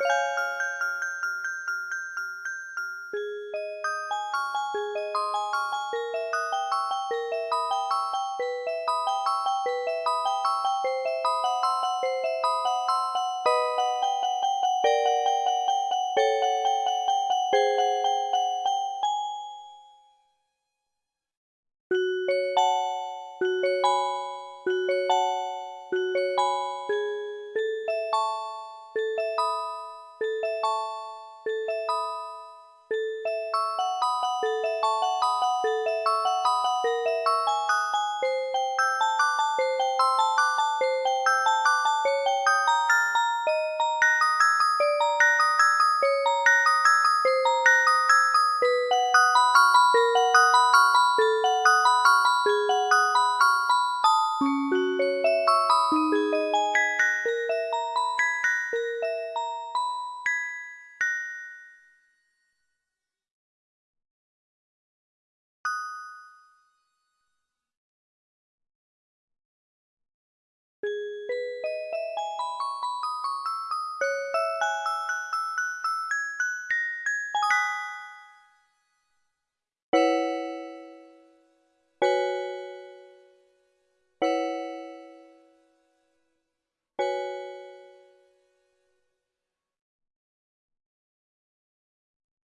Música